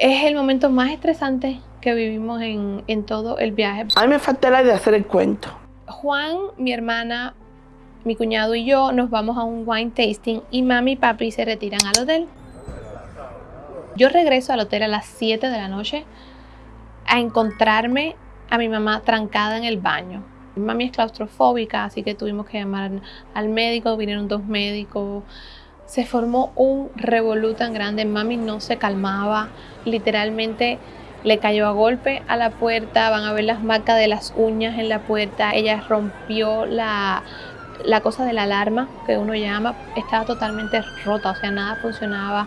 es el momento más estresante que vivimos en, en todo el viaje. A mí me falta la de hacer el cuento. Juan, mi hermana, mi cuñado y yo nos vamos a un wine tasting y mami y papi se retiran al hotel. Yo regreso al hotel a las 7 de la noche a encontrarme a mi mamá trancada en el baño. Mi mami es claustrofóbica, así que tuvimos que llamar al médico, vinieron dos médicos. Se formó un revolú tan grande, mami no se calmaba, literalmente le cayó a golpe a la puerta, van a ver las marcas de las uñas en la puerta, ella rompió la, la cosa de la alarma que uno llama, estaba totalmente rota, o sea, nada funcionaba.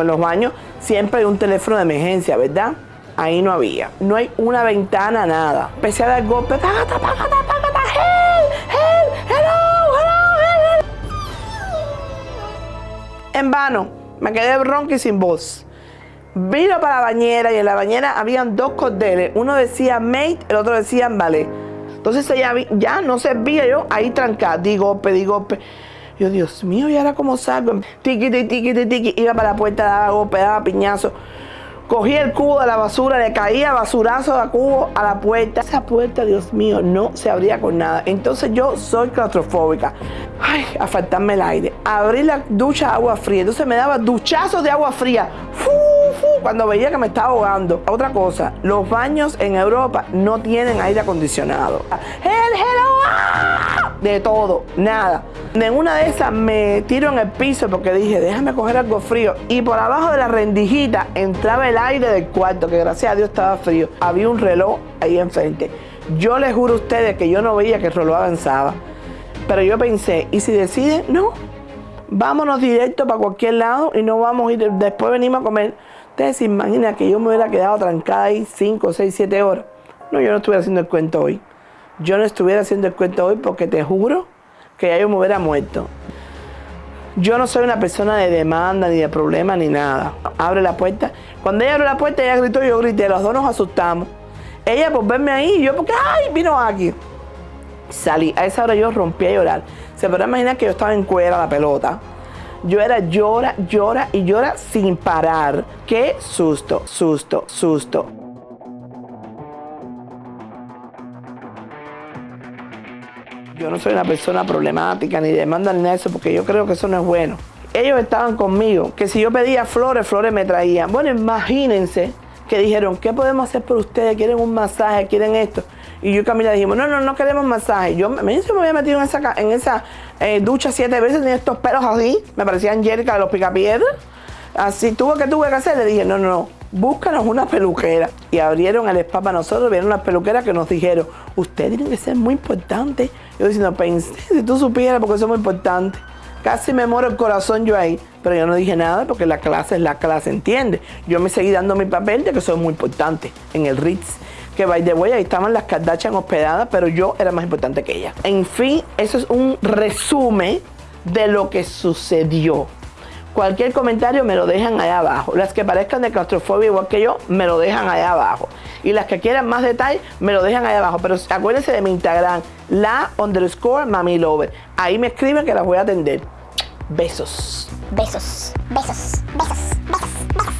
En los baños siempre hay un teléfono de emergencia, ¿verdad? Ahí no había. No hay una ventana, nada. Empecé a dar golpes. En vano. Me quedé bronca y sin voz. Vino para la bañera y en la bañera habían dos cordeles. Uno decía mate, el otro decía vale. Entonces ella ya no servía yo ahí trancada. Di golpe, di golpe. Yo, Dios mío, ¿y ahora cómo salgo? Tiki, tiki, tiki, tiki. Iba para la puerta, daba golpe, daba piñazo. Cogí el cubo de la basura, le caía basurazo de cubo a la puerta. Esa puerta, Dios mío, no se abría con nada. Entonces yo soy claustrofóbica. Ay, a faltarme el aire. Abrí la ducha de agua fría. Entonces me daba duchazos de agua fría. Cuando veía que me estaba ahogando. Otra cosa, los baños en Europa no tienen aire acondicionado. ¡El hello! ¡Ah! De todo, nada. En una de esas me tiro en el piso porque dije, déjame coger algo frío. Y por abajo de la rendijita entraba el aire del cuarto, que gracias a Dios estaba frío. Había un reloj ahí enfrente. Yo les juro a ustedes que yo no veía que el reloj avanzaba. Pero yo pensé, ¿y si deciden? No, vámonos directo para cualquier lado y no vamos a ir, después venimos a comer. Ustedes se imaginan que yo me hubiera quedado trancada ahí 5, 6, 7 horas. No, yo no estuviera haciendo el cuento hoy. Yo no estuviera haciendo el cuento hoy porque te juro que yo me hubiera muerto. Yo no soy una persona de demanda, ni de problema, ni nada. Abre la puerta. Cuando ella abre la puerta, ella gritó, yo grité. Los dos nos asustamos. Ella por verme ahí, yo porque, ay, vino aquí. Salí. A esa hora yo rompí a llorar. Se podrá imaginar que yo estaba en cuera la pelota. Yo era llora, llora y llora sin parar. Qué susto, susto, susto. Yo no soy una persona problemática ni demanda ni nada de eso porque yo creo que eso no es bueno. Ellos estaban conmigo, que si yo pedía flores, flores me traían. Bueno, imagínense que dijeron, ¿qué podemos hacer por ustedes? ¿Quieren un masaje? ¿Quieren esto? Y yo y Camila dijimos, no, no, no queremos masaje. Yo me, me había metido en esa, en esa eh, ducha siete veces, tenía estos pelos así, me parecían Angélica de los picapiedras. Así, tuvo que tuve que hacer, le dije, no, no, no, búscanos una peluquera. Y abrieron el spa para nosotros, vieron las peluqueras que nos dijeron, ustedes tienen que ser muy importantes. Yo diciendo, pensé, si tú supieras, porque son muy importantes. Casi me muero el corazón yo ahí, pero yo no dije nada porque la clase es la clase, ¿entiende? Yo me seguí dando mi papel de que soy muy importante en el Ritz. Que by the way, ahí estaban las Kardashian hospedadas, pero yo era más importante que ella. En fin, eso es un resumen de lo que sucedió. Cualquier comentario me lo dejan allá abajo. Las que parezcan de claustrofobia igual que yo, me lo dejan allá abajo. Y las que quieran más detalle, me lo dejan allá abajo. Pero acuérdense de mi Instagram, la underscore mami lover. Ahí me escriben que las voy a atender. Besos. Besos, besos, besos, besos, besos.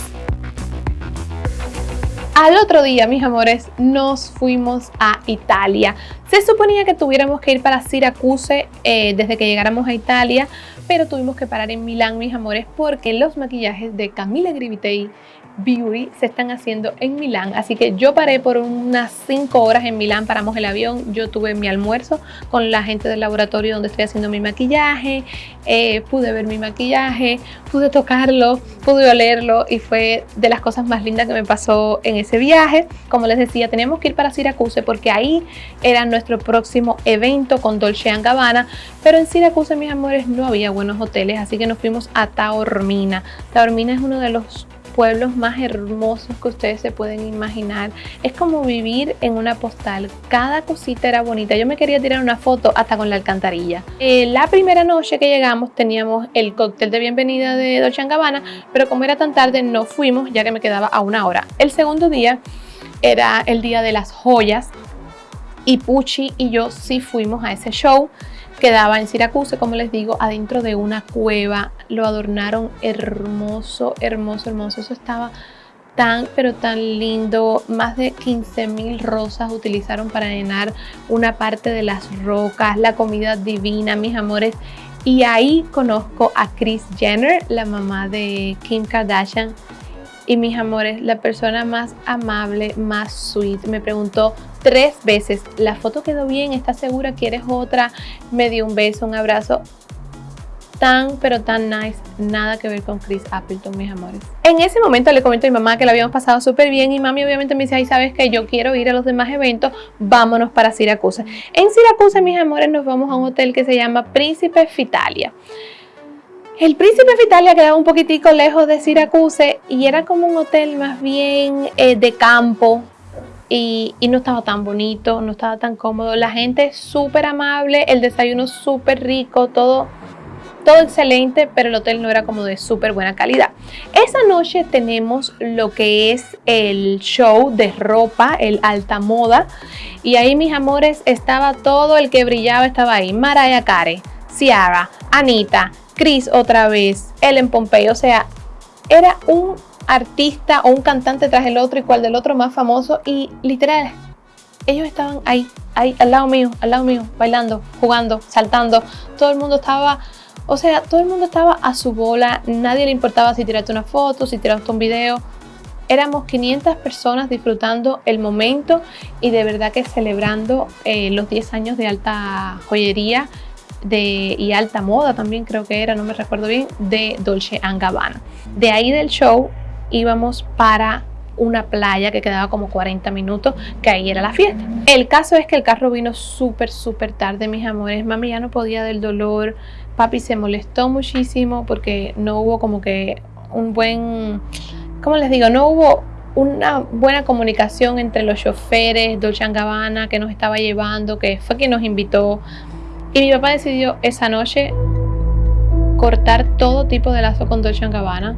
Al otro día, mis amores, nos fuimos a Italia. Se suponía que tuviéramos que ir para Syracuse eh, desde que llegáramos a Italia, pero tuvimos que parar en Milán, mis amores, porque los maquillajes de Camila Grivitei Beauty se están haciendo en Milán. Así que yo paré por unas 5 horas en Milán, paramos el avión, yo tuve mi almuerzo con la gente del laboratorio donde estoy haciendo mi maquillaje, eh, pude ver mi maquillaje, pude tocarlo, pude olerlo y fue de las cosas más lindas que me pasó en ese viaje. Como les decía, teníamos que ir para Syracuse porque ahí era nuestro próximo evento con Dolce Gabbana, pero en Syracuse, mis amores, no había buenos hoteles, así que nos fuimos a Taormina. Taormina es uno de los pueblos más hermosos que ustedes se pueden imaginar. Es como vivir en una postal. Cada cosita era bonita. Yo me quería tirar una foto hasta con la alcantarilla. Eh, la primera noche que llegamos teníamos el cóctel de bienvenida de Dolce Gabbana, pero como era tan tarde no fuimos ya que me quedaba a una hora. El segundo día era el día de las joyas y Pucci y yo sí fuimos a ese show. Quedaba en Syracuse, como les digo, adentro de una cueva. Lo adornaron hermoso, hermoso, hermoso. Eso estaba tan, pero tan lindo. Más de 15 mil rosas utilizaron para llenar una parte de las rocas. La comida divina, mis amores. Y ahí conozco a Kris Jenner, la mamá de Kim Kardashian. Y mis amores, la persona más amable, más sweet, me preguntó tres veces, ¿la foto quedó bien? ¿Estás segura? ¿Quieres otra? Me dio un beso, un abrazo tan pero tan nice, nada que ver con Chris Appleton, mis amores. En ese momento le comento a mi mamá que la habíamos pasado súper bien y mami obviamente me dice, ay, sabes que yo quiero ir a los demás eventos, vámonos para Siracusa. En Siracusa, mis amores, nos vamos a un hotel que se llama Príncipe Fitalia. El Príncipe Fitalia quedaba un poquitico lejos de Siracusa y era como un hotel más bien eh, de campo, y, no estaba tan bonito, no estaba tan cómodo. La gente súper amable, el desayuno súper rico, todo todo excelente, pero el hotel no era como de súper buena calidad. Esa noche tenemos lo que es el show de ropa, el alta moda, y ahí mis amores estaba todo el que brillaba, estaba ahí, Mariah Carey, Ciara, Anita, Chris otra vez, Ellen Pompey, o sea, era un artista o un cantante tras el otro y cual del otro más famoso y literal ellos estaban ahí, ahí al lado mío, al lado mío, bailando, jugando, saltando. Todo el mundo estaba o sea, todo el mundo estaba a su bola, nadie le importaba si tiraste una foto, si tiraste un video. Éramos 500 personas disfrutando el momento y de verdad que celebrando eh, los 10 años de alta joyería de, y alta moda también creo que era, no me recuerdo bien, de Dolce Gabbana. De ahí del show íbamos para una playa que quedaba como 40 minutos, que ahí era la fiesta. El caso es que el carro vino súper, súper tarde, mis amores. Mami ya no podía del dolor. Papi se molestó muchísimo porque no hubo como que un buen, ¿cómo les digo? No hubo una buena comunicación entre los choferes, Dolce Gabbana que nos estaba llevando, que fue quien nos invitó. Y mi papá decidió esa noche cortar todo tipo de lazo con Dolce Gabbana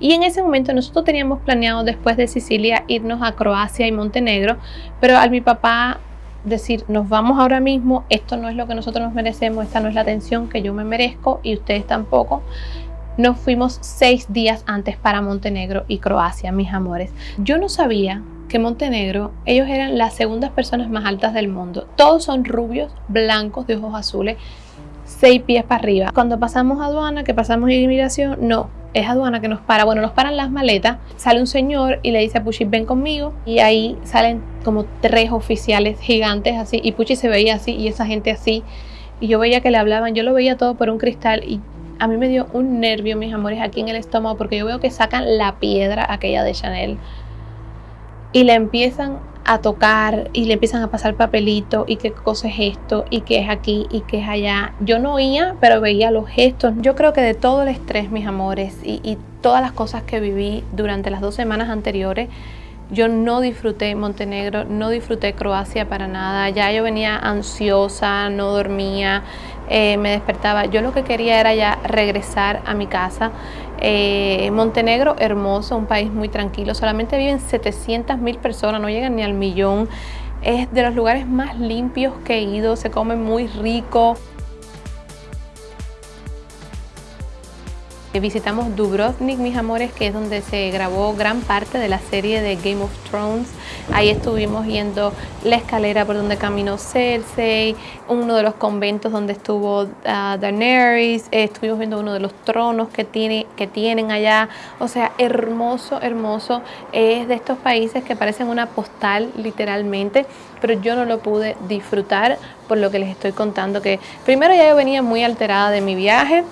y en ese momento nosotros teníamos planeado después de Sicilia irnos a Croacia y Montenegro, pero al mi papá decir, nos vamos ahora mismo, esto no es lo que nosotros nos merecemos, esta no es la atención que yo me merezco y ustedes tampoco, nos fuimos seis días antes para Montenegro y Croacia, mis amores. Yo no sabía que Montenegro, ellos eran las segundas personas más altas del mundo. Todos son rubios, blancos, de ojos azules, seis pies para arriba. Cuando pasamos aduana, que pasamos inmigración, no, es aduana que nos para, bueno, nos paran las maletas, sale un señor y le dice a Puchi, ven conmigo, y ahí salen como tres oficiales gigantes así, y Puchi se veía así, y esa gente así, y yo veía que le hablaban, yo lo veía todo por un cristal, y a mí me dio un nervio, mis amores, aquí en el estómago, porque yo veo que sacan la piedra aquella de Chanel, y le empiezan a tocar y le empiezan a pasar papelito y qué cosa es esto y qué es aquí y qué es allá. Yo no oía, pero veía los gestos. Yo creo que de todo el estrés, mis amores, y, y todas las cosas que viví durante las dos semanas anteriores, yo no disfruté Montenegro, no disfruté Croacia para nada. Ya yo venía ansiosa, no dormía, eh, me despertaba. Yo lo que quería era ya regresar a mi casa. Eh, Montenegro, hermoso, un país muy tranquilo. Solamente viven 700 mil personas, no llegan ni al millón. Es de los lugares más limpios que he ido, se come muy rico. Visitamos Dubrovnik, mis amores, que es donde se grabó gran parte de la serie de Game of Thrones. Ahí estuvimos viendo la escalera por donde caminó Cersei, uno de los conventos donde estuvo uh, Daenerys, estuvimos viendo uno de los tronos que, tiene, que tienen allá. O sea, hermoso, hermoso. Es de estos países que parecen una postal literalmente, pero yo no lo pude disfrutar por lo que les estoy contando, que primero ya yo venía muy alterada de mi viaje,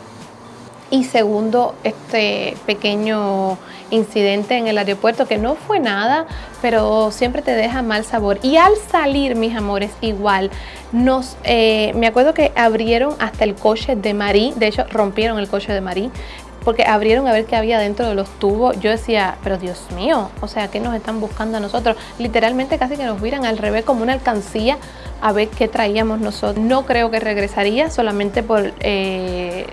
y segundo, este pequeño incidente en el aeropuerto que no fue nada, pero siempre te deja mal sabor. Y al salir, mis amores, igual, nos, eh, me acuerdo que abrieron hasta el coche de Marí, de hecho rompieron el coche de Marí, porque abrieron a ver qué había dentro de los tubos. Yo decía, pero Dios mío, o sea, ¿qué nos están buscando a nosotros? Literalmente casi que nos miran al revés como una alcancía a ver qué traíamos nosotros. No creo que regresaría solamente por... Eh,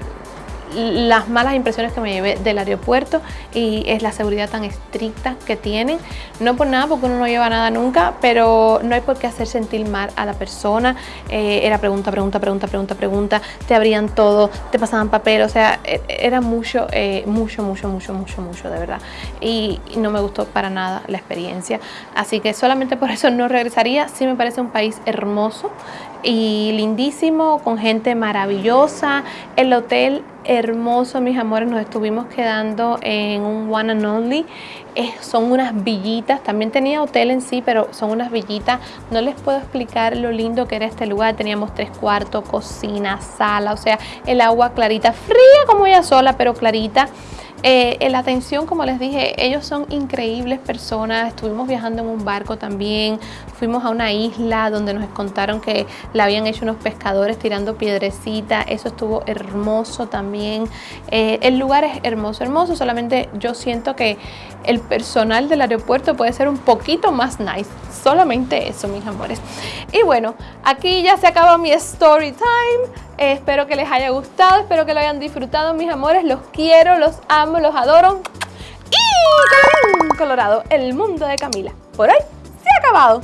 las malas impresiones que me llevé del aeropuerto y es la seguridad tan estricta que tienen. No por nada, porque uno no lleva nada nunca, pero no hay por qué hacer sentir mal a la persona. Eh, era pregunta, pregunta, pregunta, pregunta, pregunta, te abrían todo, te pasaban papel, o sea, e, era mucho, eh, mucho, mucho, mucho, mucho, mucho, de verdad. Y, no me gustó para nada la experiencia. Así que solamente por eso no regresaría. Sí me parece un país hermoso y lindísimo, con gente maravillosa. El hotel hermoso, mis amores. Nos estuvimos quedando en un One and Only. son unas villitas. También tenía hotel en sí, pero son unas villitas. No les puedo explicar lo lindo que era este lugar. Teníamos tres cuartos, cocina, sala. O sea, el agua clarita, fría como ella sola, pero clarita. Eh, la atención, como les dije, ellos son increíbles personas. Estuvimos viajando en un barco también. Fuimos a una isla donde nos contaron que la habían hecho unos pescadores tirando piedrecita. Eso estuvo hermoso también. Eh, el lugar es hermoso, hermoso. Solamente yo siento que el personal del aeropuerto puede ser un poquito más nice. Solamente eso, mis amores. Y bueno, aquí ya se acaba mi story time. Espero que les haya gustado, espero que lo hayan disfrutado, mis amores. Los quiero, los amo, los adoro. Y Colorado, el mundo de Camila. Por hoy se ha acabado.